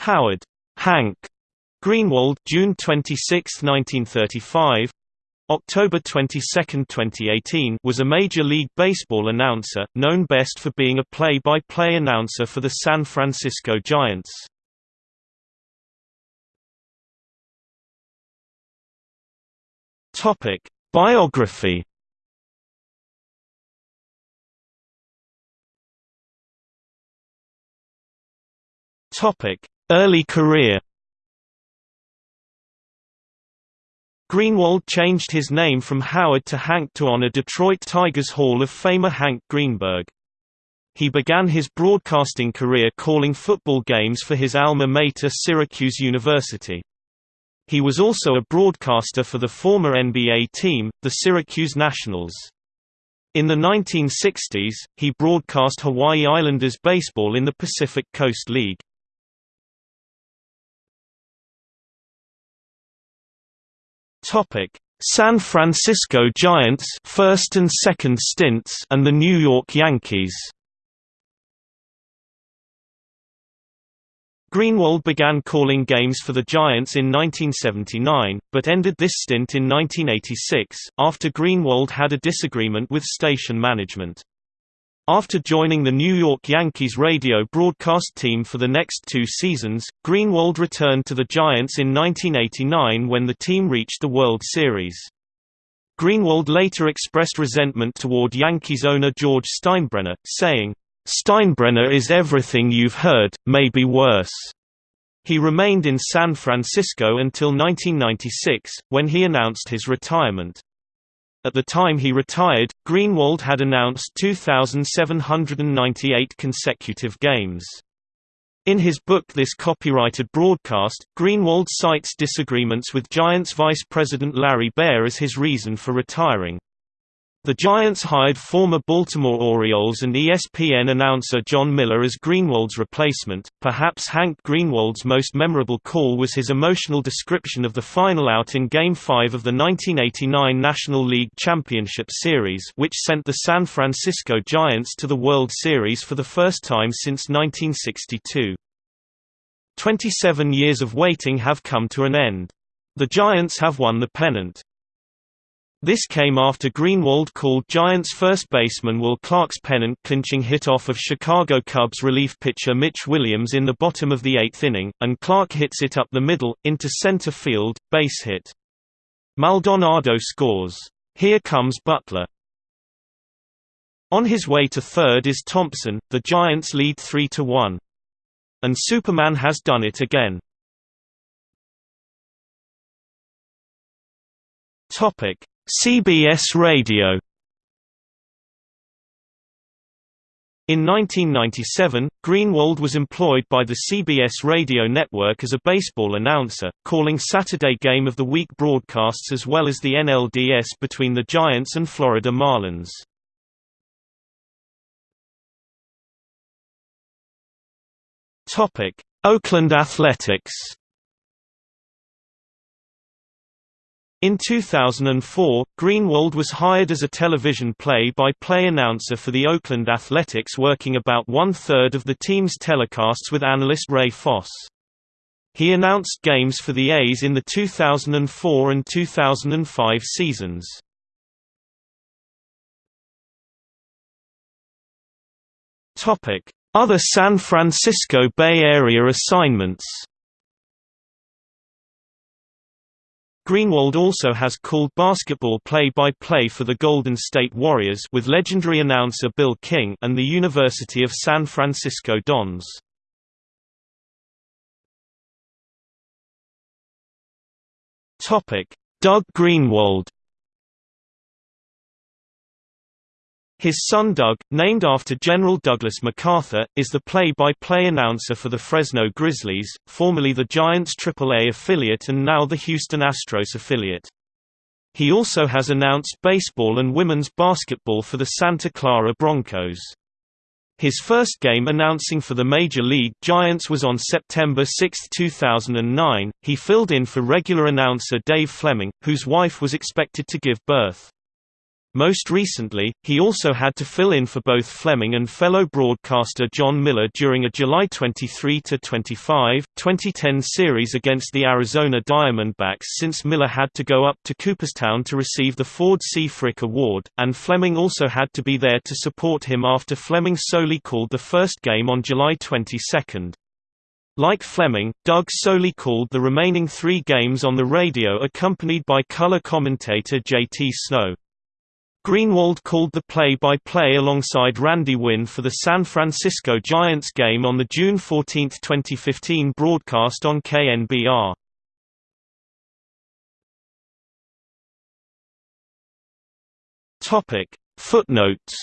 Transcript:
Howard Hank Greenwald June 26, 1935 October 22, 2018 was a Major League Baseball announcer, known best for being a play-by-play -play announcer for the San Francisco Giants. Biography. Early career. Greenwald changed his name from Howard to Hank to honor Detroit Tigers Hall of Famer Hank Greenberg. He began his broadcasting career calling football games for his alma mater Syracuse University. He was also a broadcaster for the former NBA team, the Syracuse Nationals. In the 1960s, he broadcast Hawaii Islanders baseball in the Pacific Coast League. Topic: San Francisco Giants first and second stints and the New York Yankees. Greenwald began calling games for the Giants in 1979, but ended this stint in 1986, after Greenwald had a disagreement with station management. After joining the New York Yankees radio broadcast team for the next two seasons, Greenwald returned to the Giants in 1989 when the team reached the World Series. Greenwald later expressed resentment toward Yankees owner George Steinbrenner, saying, Steinbrenner is everything you've heard, maybe worse. He remained in San Francisco until 1996, when he announced his retirement. At the time he retired, Greenwald had announced 2,798 consecutive games. In his book This Copyrighted Broadcast, Greenwald cites disagreements with Giants vice president Larry Baer as his reason for retiring. The Giants hired former Baltimore Orioles and ESPN announcer Jon Miller as Greenwald's replacement. Perhaps Hank Greenwald's most memorable call was his emotional description of the final out in Game 5 of the 1989 National League Championship Series, which sent the San Francisco Giants to the World Series for the first time since 1962. Twenty-seven years of waiting have come to an end. The Giants have won the pennant. This came after Greenwald called Giants first baseman Will Clark's pennant-clinching hit off of Chicago Cubs relief pitcher Mitch Williams in the bottom of the eighth inning, and Clark hits it up the middle, into center field, base hit. Maldonado scores. Here comes Butler. On his way to third is Thompson, the Giants lead 3–1. And Superman has done it again. Topic CBS Radio In 1997, Greenwald was employed by the CBS radio network as a baseball announcer, calling Saturday Game of the Week broadcasts as well as the NLDS between the Giants and Florida Marlins. Oakland Athletics In 2004, Greenwald was hired as a television play-by-play -play announcer for the Oakland Athletics working about one-third of the team's telecasts with analyst Ray Fosse. He announced games for the A's in the 2004 and 2005 seasons. Other San Francisco Bay Area assignments Greenwald also has called basketball play-by-play -play for the Golden State Warriors with legendary announcer Bill King and the University of San Francisco Dons. Doug Greenwald His son Doug, named after General Douglas MacArthur, is the play-by-play -play announcer for the Fresno Grizzlies, formerly the Giants AAA affiliate and now the Houston Astros affiliate. He also has announced baseball and women's basketball for the Santa Clara Broncos. His first game announcing for the Major League Giants was on September 6, 2009. He filled in for regular announcer Dave Fleming, whose wife was expected to give birth. Most recently, he also had to fill in for both Fleming and fellow broadcaster Jon Miller during a July 23–25, 2010 series against the Arizona Diamondbacks since Miller had to go up to Cooperstown to receive the Ford C. Frick Award, and Fleming also had to be there to support him after Fleming solely called the first game on July 22. Like Fleming, Doug solely called the remaining three games on the radio accompanied by color commentator J.T. Snow. Greenwald called the play-by-play -play alongside Randy Winn for the San Francisco Giants game on the June 14, 2015 broadcast on KNBR. Footnotes